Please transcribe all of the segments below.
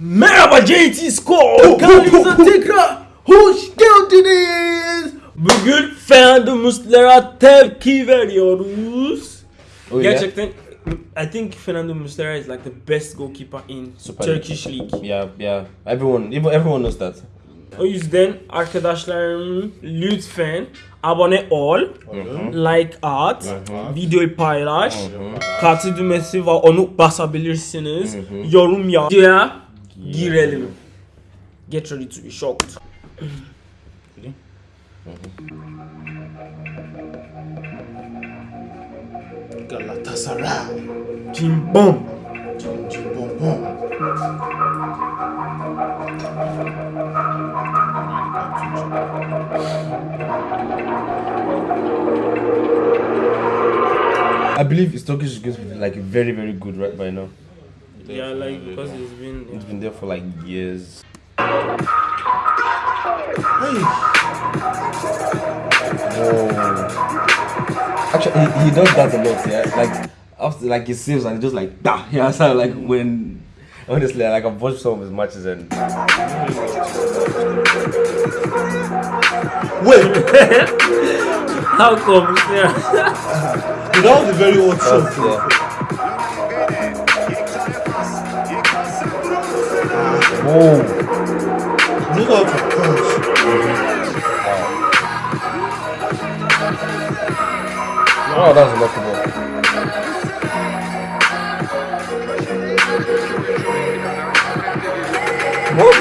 Merhaba JT Score kanalımıza tekrar hoş geldiniz. Bugün Fernando tepki veriyoruz. Oh, yeah? Gerçekten I think Fernando Muslera is like the best goalkeeper in Super Turkish League. Yeah, yeah. Everyone, even everyone knows that. O yüzden arkadaşlarım lütfen abone ol, like at, videoyu paylaş, katı düğmesi var onu basabilirsiniz, yorum yap. Videoya Get ready to be shocked. Mm-hmm. Galatasaray. Jim bom. Jim Jim Bom Bom. I believe his Turkish is going to be like very, very good right by now. Yeah, like because it's been It's been there for like years. Hey, Whoa. Actually, he, he does that a lot, yeah. Like after, like he saves and he just like da. Yeah, so like when honestly, like I've watched some of his matches and wait, how come? Yeah. that was a very old shot. yeah. Whoa. You know how to punch. Oh, that was a lucky ball. What?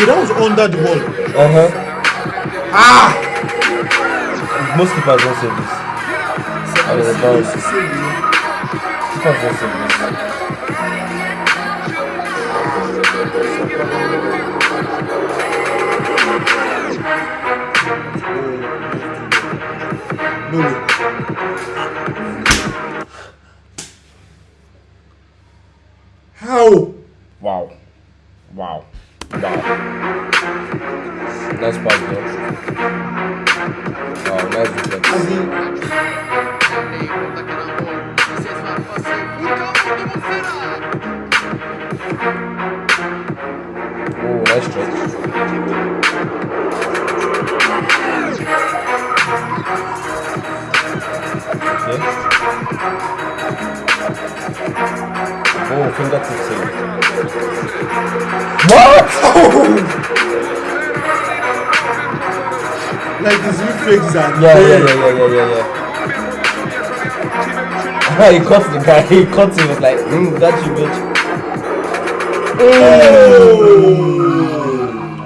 Yeah, that was under the ball. Uh huh. Ah! Most keepers don't save this. I was about keepers don't save this. Way. How? Wow. Wow. Wow. Nice pass, bro. Wow, nice defense. Oh, nice stretch. Oh, fingertip save. What? like his reflexes are Yeah, yeah, yeah, yeah, yeah, yeah, yeah. he caught the guy. He caught him. Was like, mm, got you, bitch.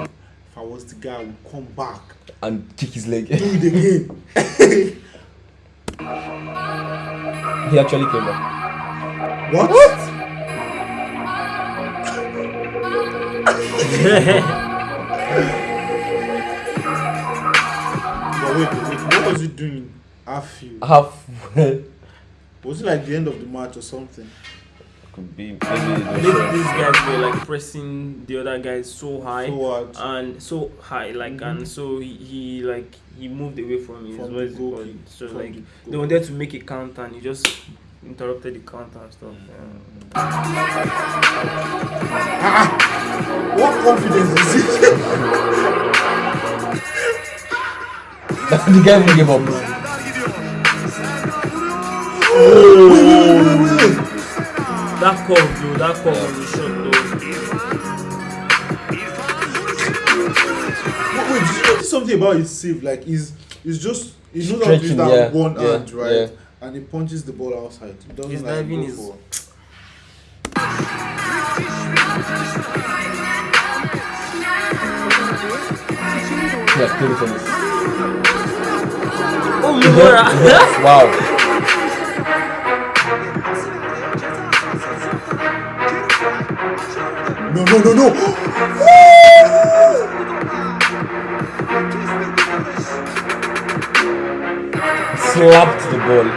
If I was the guy, I would come back. And kick his leg. Do it again. he actually came back. What? But wait, wait, what was he doing? Half you. Half. Was it like the end of the match or something? Could be maybe. These, these guys were like pressing the other guys so high So what? and so high, like mm-hmm. and so he, he like he moved away from his From what the goal So from like the they goal. wanted to make a counter and he just interrupted the counter and stuff. Mm. Ah, ah. What confidence is it? the guy even gave up. oh, That curve though, that curve was a shot though. Wait, wait, did you notice something about his save? Like he's he's just he knows how to use Stretching, that yeah, one yeah, hand, right? yeah. And he punches the ball outside. He doesn't His like diving go is- for- Yeah, table tennis. Oh Mura! wow. No, no, no, no! Slapped the ball.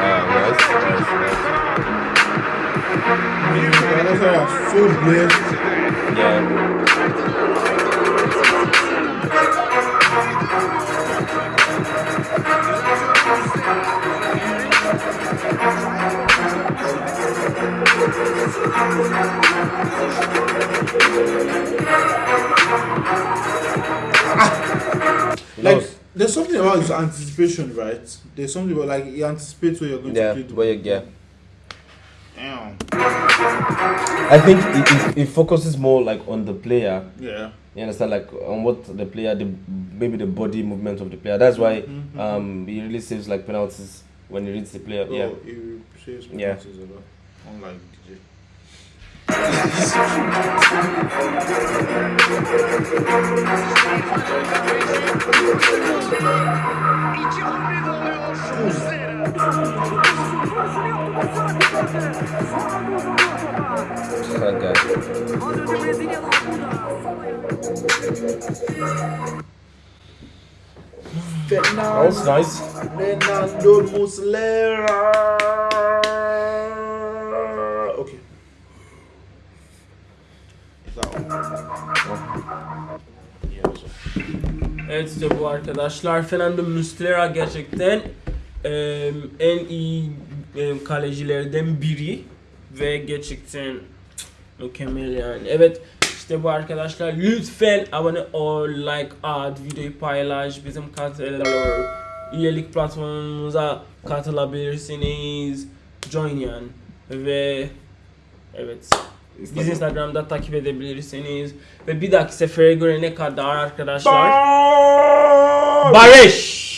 Ah, nice, nice, Galatasaray are so blessed. nice. Yeah. Ah. Like there's something about his anticipation, right? There's something about like he anticipates where you're going Yeah, to play the where you yeah. Damn. I think it, it, it focuses more like on the player. Yeah. You understand, like on what the player, the maybe the body movement of the player. That's why Mhm, um he really saves like penalties when he reads the player. Oh, Yeah, he says Yeah. penalties a lot. Unlike DJ. İki hamle oluyor. That guy. That was nice. Fernando Muslera. Okay. Evet işte bu arkadaşlar Fernando Muslera gerçekten em, en iyi em, kalecilerden biri ve gerçekten mükemmel yani. Evet işte bu arkadaşlar lütfen abone ol, like at, videoyu paylaş, bizim üyelik platformumuza katılabilirsiniz. Join yani ve evet Biz Instagram'da takip edebilirsiniz. Ve bir dahaki sefere göre ne kadar arkadaşlar? Barış!